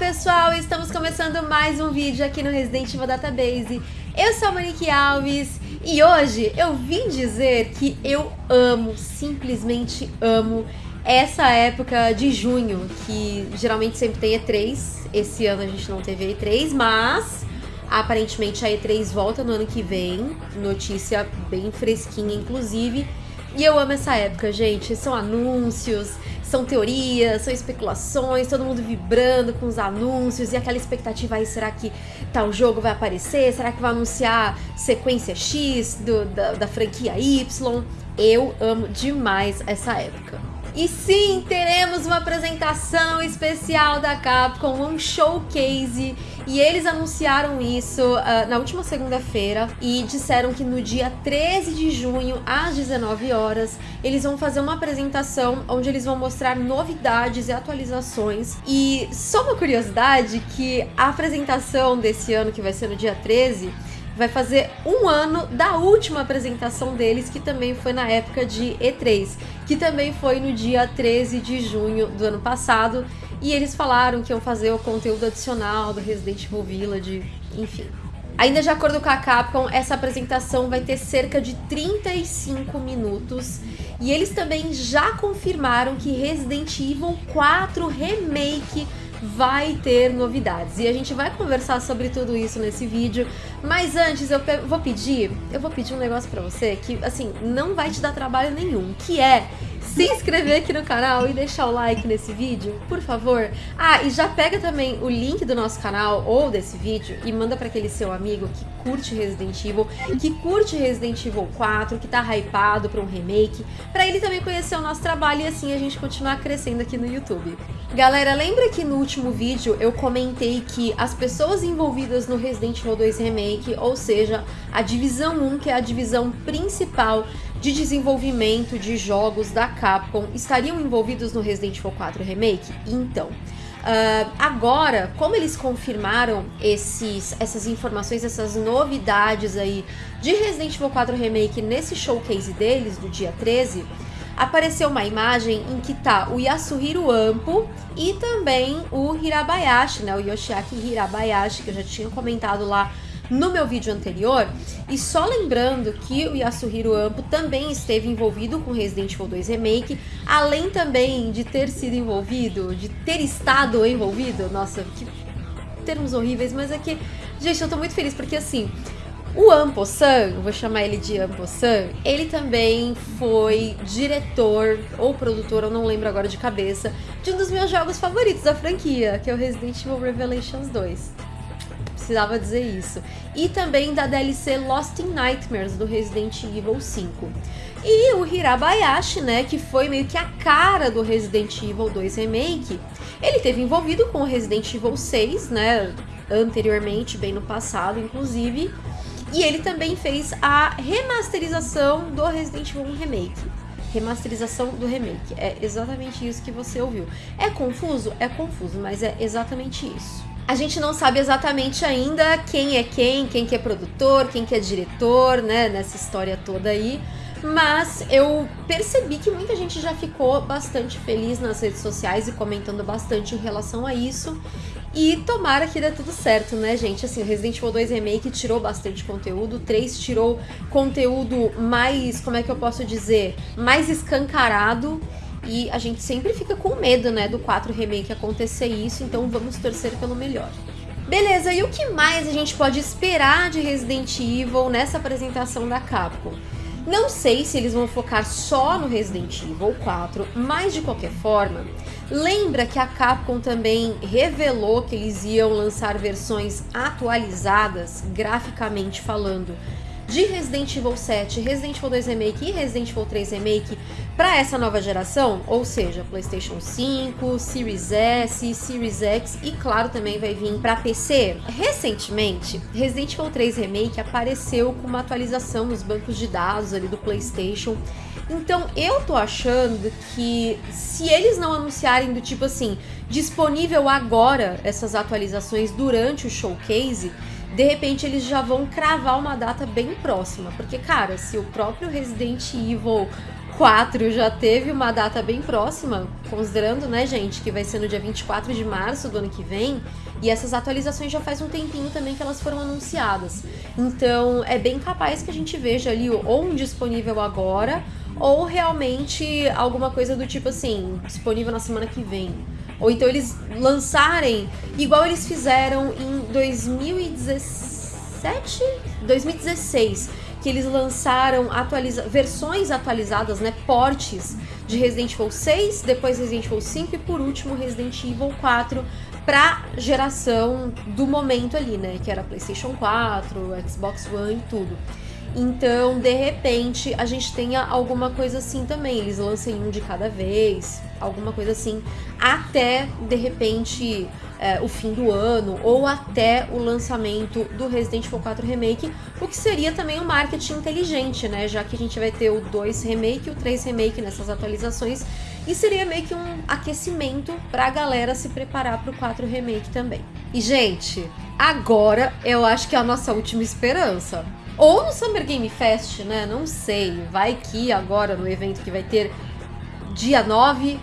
pessoal, estamos começando mais um vídeo aqui no Resident Evil Database. Eu sou a Monique Alves e hoje eu vim dizer que eu amo, simplesmente amo, essa época de junho, que geralmente sempre tem E3. Esse ano a gente não teve E3, mas aparentemente a E3 volta no ano que vem, notícia bem fresquinha inclusive. E eu amo essa época, gente. São anúncios, são teorias, são especulações, todo mundo vibrando com os anúncios e aquela expectativa aí, será que tal jogo vai aparecer? Será que vai anunciar sequência X do, da, da franquia Y? Eu amo demais essa época. E sim, teremos uma apresentação especial da Capcom, um showcase. E eles anunciaram isso uh, na última segunda-feira. E disseram que no dia 13 de junho, às 19 horas, eles vão fazer uma apresentação onde eles vão mostrar novidades e atualizações. E só uma curiosidade que a apresentação desse ano, que vai ser no dia 13, vai fazer um ano da última apresentação deles, que também foi na época de E3, que também foi no dia 13 de junho do ano passado. E eles falaram que iam fazer o conteúdo adicional do Resident Evil Village, enfim. Ainda de acordo com a Capcom, essa apresentação vai ter cerca de 35 minutos. E eles também já confirmaram que Resident Evil 4 Remake vai ter novidades. E a gente vai conversar sobre tudo isso nesse vídeo. Mas antes eu vou pedir, eu vou pedir um negócio pra você que, assim, não vai te dar trabalho nenhum, que é se inscrever aqui no canal e deixar o like nesse vídeo, por favor. Ah, e já pega também o link do nosso canal ou desse vídeo e manda para aquele seu amigo que curte Resident Evil, que curte Resident Evil 4, que tá hypado para um remake, para ele também conhecer o nosso trabalho e assim a gente continuar crescendo aqui no YouTube. Galera, lembra que no último vídeo eu comentei que as pessoas envolvidas no Resident Evil 2 Remake, ou seja, a divisão 1, que é a divisão principal de desenvolvimento de jogos da Capcom estariam envolvidos no Resident Evil 4 Remake? Então, uh, agora, como eles confirmaram esses, essas informações, essas novidades aí de Resident Evil 4 Remake nesse showcase deles, do dia 13, apareceu uma imagem em que tá o Yasuhiro Ampo e também o Hirabayashi, né, o Yoshiaki Hirabayashi, que eu já tinha comentado lá no meu vídeo anterior. E só lembrando que o Yasuhiro Ampo também esteve envolvido com Resident Evil 2 Remake, além também de ter sido envolvido, de ter estado envolvido, nossa, que termos horríveis, mas é que, gente, eu tô muito feliz porque assim, o Ampo-san, vou chamar ele de Ampo-san, ele também foi diretor ou produtor, eu não lembro agora de cabeça, de um dos meus jogos favoritos da franquia, que é o Resident Evil Revelations 2 precisava dizer isso. E também da DLC Lost in Nightmares do Resident Evil 5. E o Hirabayashi, né, que foi meio que a cara do Resident Evil 2 Remake, ele teve envolvido com o Resident Evil 6, né, anteriormente, bem no passado, inclusive. E ele também fez a remasterização do Resident Evil 1 Remake remasterização do remake. É exatamente isso que você ouviu. É confuso? É confuso, mas é exatamente isso. A gente não sabe exatamente ainda quem é quem, quem que é produtor, quem que é diretor, né, nessa história toda aí. Mas eu percebi que muita gente já ficou bastante feliz nas redes sociais e comentando bastante em relação a isso. E tomara que dê tudo certo, né, gente? Assim, o Resident Evil 2 Remake tirou bastante conteúdo, o 3 tirou conteúdo mais, como é que eu posso dizer, mais escancarado. E a gente sempre fica com medo, né, do 4 Remake acontecer isso, então vamos torcer pelo melhor. Beleza, e o que mais a gente pode esperar de Resident Evil nessa apresentação da Capcom? Não sei se eles vão focar só no Resident Evil 4, mas de qualquer forma, lembra que a Capcom também revelou que eles iam lançar versões atualizadas, graficamente falando, de Resident Evil 7, Resident Evil 2 Remake e Resident Evil 3 Remake para essa nova geração, ou seja, PlayStation 5, Series S, Series X e claro também vai vir para PC. Recentemente, Resident Evil 3 Remake apareceu com uma atualização nos bancos de dados ali do PlayStation. Então eu tô achando que se eles não anunciarem do tipo assim, disponível agora essas atualizações durante o showcase, de repente eles já vão cravar uma data bem próxima. Porque, cara, se o próprio Resident Evil 4 já teve uma data bem próxima, considerando, né, gente, que vai ser no dia 24 de março do ano que vem, e essas atualizações já faz um tempinho também que elas foram anunciadas. Então, é bem capaz que a gente veja ali ou um disponível agora, ou realmente alguma coisa do tipo assim, disponível na semana que vem. Ou então eles lançarem igual eles fizeram em 2017, 2016 que eles lançaram atualiza versões atualizadas, né, portes de Resident Evil 6, depois Resident Evil 5 e por último Resident Evil 4 para geração do momento ali, né, que era PlayStation 4, Xbox One e tudo. Então, de repente, a gente tenha alguma coisa assim também. Eles lancem um de cada vez, alguma coisa assim, até de repente é, o fim do ano ou até o lançamento do Resident Evil 4 Remake, o que seria também um marketing inteligente, né? Já que a gente vai ter o 2 Remake e o 3 Remake nessas atualizações. E seria meio que um aquecimento pra galera se preparar pro 4 Remake também. E, gente, agora eu acho que é a nossa última esperança. Ou no Summer Game Fest, né? Não sei. Vai que agora no evento que vai ter dia 9,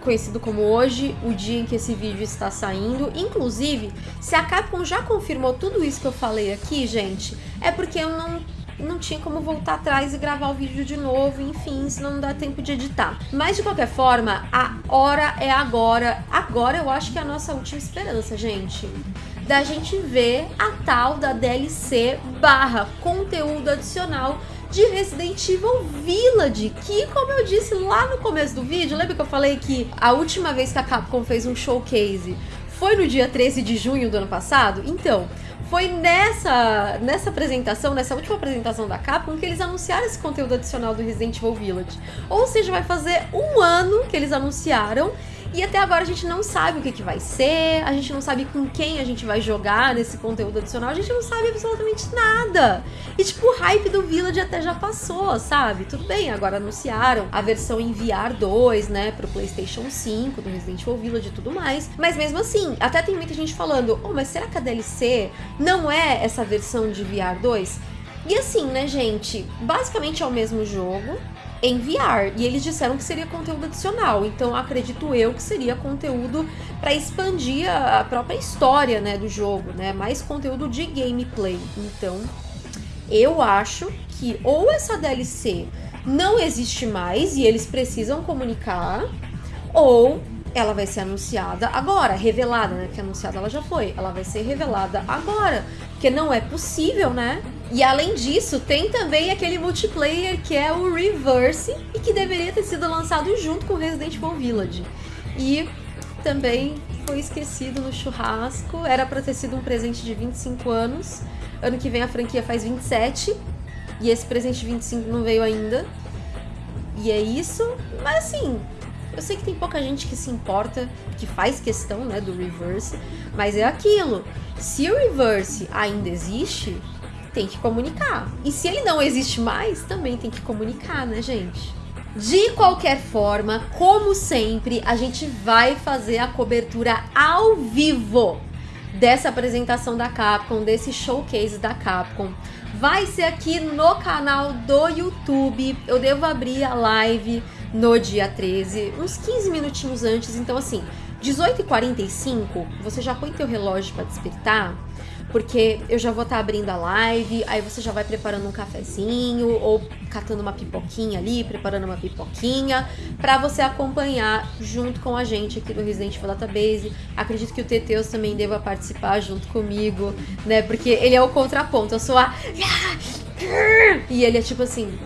conhecido como hoje, o dia em que esse vídeo está saindo. Inclusive, se a Capcom já confirmou tudo isso que eu falei aqui, gente, é porque eu não não tinha como voltar atrás e gravar o vídeo de novo, enfim, senão não dá tempo de editar. Mas de qualquer forma, a hora é agora. Agora eu acho que é a nossa última esperança, gente da gente ver a tal da DLC barra conteúdo adicional de Resident Evil Village, que como eu disse lá no começo do vídeo, lembra que eu falei que a última vez que a Capcom fez um showcase foi no dia 13 de junho do ano passado? Então, foi nessa, nessa apresentação, nessa última apresentação da Capcom, que eles anunciaram esse conteúdo adicional do Resident Evil Village. Ou seja, vai fazer um ano que eles anunciaram e até agora a gente não sabe o que, que vai ser, a gente não sabe com quem a gente vai jogar nesse conteúdo adicional, a gente não sabe absolutamente nada. E tipo, o hype do Village até já passou, sabe? Tudo bem, agora anunciaram a versão em VR 2, né, pro PlayStation 5, do Resident Evil Village e tudo mais. Mas mesmo assim, até tem muita gente falando, oh, mas será que a DLC não é essa versão de VR 2? E assim, né, gente? Basicamente é o mesmo jogo, em VR. E eles disseram que seria conteúdo adicional. Então acredito eu que seria conteúdo para expandir a própria história, né, do jogo, né? Mais conteúdo de gameplay. Então, eu acho que ou essa DLC não existe mais e eles precisam comunicar, ou ela vai ser anunciada agora, revelada, né? Que anunciada ela já foi. Ela vai ser revelada agora. Porque não é possível, né? E além disso, tem também aquele multiplayer que é o Reverse e que deveria ter sido lançado junto com Resident Evil Village. E também foi esquecido no churrasco. Era para ter sido um presente de 25 anos. Ano que vem a franquia faz 27. E esse presente de 25 não veio ainda. E é isso. Mas assim, eu sei que tem pouca gente que se importa, que faz questão, né, do reverse, mas é aquilo. Se o reverse ainda existe, tem que comunicar. E se ele não existe mais, também tem que comunicar, né, gente? De qualquer forma, como sempre, a gente vai fazer a cobertura ao vivo dessa apresentação da Capcom, desse showcase da Capcom. Vai ser aqui no canal do YouTube. Eu devo abrir a live no dia 13, uns 15 minutinhos antes. Então, assim, 18h45, você já põe teu relógio para despertar, porque eu já vou estar tá abrindo a live, aí você já vai preparando um cafezinho ou catando uma pipoquinha ali, preparando uma pipoquinha, para você acompanhar junto com a gente aqui do Resident Evil Database. Acredito que o Teteus também deva participar junto comigo, né? Porque ele é o contraponto, eu sou a e ele é tipo assim,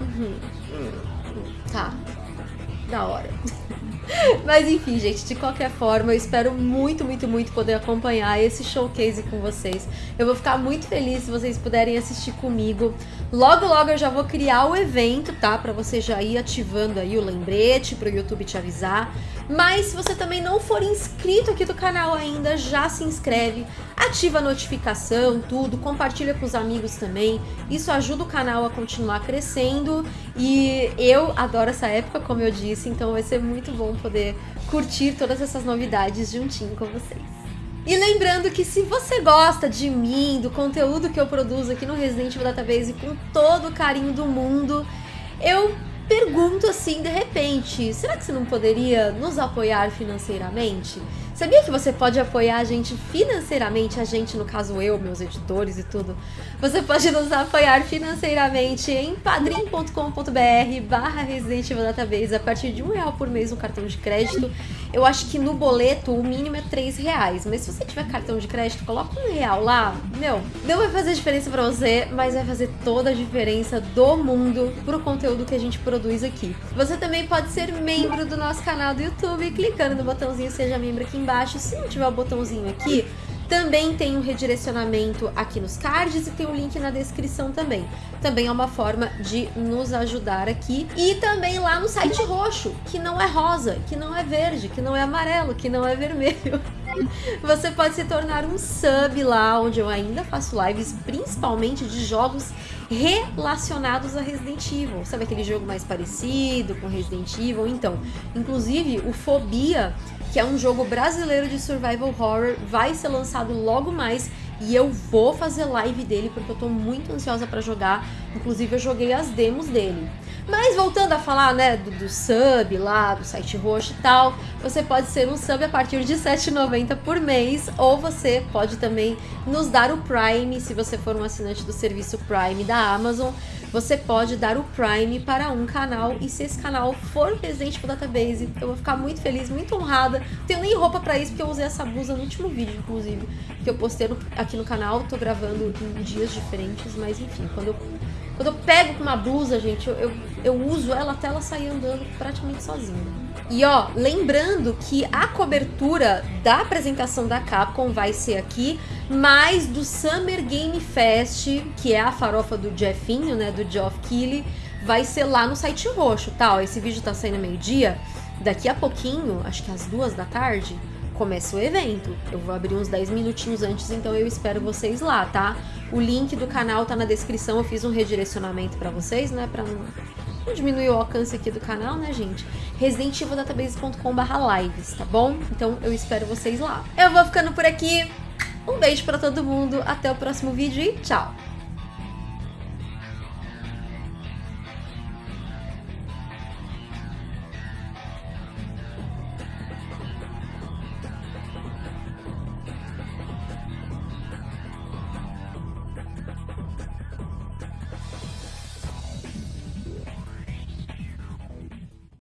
uhum. Tá. Da hora. Mas enfim, gente, de qualquer forma, eu espero muito, muito, muito poder acompanhar esse showcase com vocês. Eu vou ficar muito feliz se vocês puderem assistir comigo. Logo, logo eu já vou criar o evento, tá? Pra você já ir ativando aí o lembrete pro YouTube te avisar. Mas se você também não for inscrito aqui do canal ainda, já se inscreve, ativa a notificação, tudo, compartilha com os amigos também. Isso ajuda o canal a continuar crescendo e eu adoro essa época, como eu disse, então vai ser muito bom poder curtir todas essas novidades juntinho com vocês. E lembrando que se você gosta de mim, do conteúdo que eu produzo aqui no Resident Evil Database com todo o carinho do mundo, eu pergunto assim de repente: será que você não poderia nos apoiar financeiramente? Sabia que você pode apoiar a gente financeiramente, a gente, no caso eu, meus editores e tudo? Você pode nos apoiar financeiramente em padrim.com.br barra Resident Evil Database a partir de um real por mês no cartão de crédito. Eu acho que no boleto o mínimo é três reais, mas se você tiver cartão de crédito, coloca um real lá. Meu, não vai fazer diferença para você, mas vai fazer toda a diferença do mundo pro conteúdo que a gente produz aqui. Você também pode ser membro do nosso canal do YouTube clicando no botãozinho Seja Membro aqui embaixo embaixo. Se não tiver o botãozinho aqui, também tem um redirecionamento aqui nos cards e tem o um link na descrição também. Também é uma forma de nos ajudar aqui. E também lá no site roxo, que não é rosa, que não é verde, que não é amarelo, que não é vermelho. Você pode se tornar um sub lá, onde eu ainda faço lives, principalmente de jogos relacionados a Resident Evil. Sabe aquele jogo mais parecido com Resident Evil? Então, inclusive o Fobia que é um jogo brasileiro de survival horror, vai ser lançado logo mais e eu vou fazer live dele porque eu tô muito ansiosa para jogar. Inclusive eu joguei as demos dele. Mas voltando a falar, né, do, do, sub lá, do site roxo e tal, você pode ser um sub a partir de R$7,90 por mês, ou você pode também nos dar o Prime, se você for um assinante do serviço Prime da Amazon, você pode dar o Prime para um canal, e se esse canal for Resident Evil Database, eu vou ficar muito feliz, muito honrada. Não tenho nem roupa para isso, porque eu usei essa blusa no último vídeo, inclusive, que eu postei aqui no canal, tô gravando em dias diferentes, mas enfim, quando eu quando eu pego uma blusa, gente, eu, eu, eu, uso ela até ela sair andando praticamente sozinha. E ó, lembrando que a cobertura da apresentação da Capcom vai ser aqui, mas do Summer Game Fest, que é a farofa do Jeffinho, né, do Geoff Keighley, vai ser lá no site roxo, tá? Ó, esse vídeo tá saindo meio-dia, daqui a pouquinho, acho que às duas da tarde, começa o evento. Eu vou abrir uns 10 minutinhos antes, então eu espero vocês lá, tá? O link do canal tá na descrição, eu fiz um redirecionamento para vocês, né, para não, não diminuir o alcance aqui do canal, né, gente? residentivildatabase.com.br lives, tá bom? Então eu espero vocês lá. Eu vou ficando por aqui. Um beijo para todo mundo, até o próximo vídeo e tchau!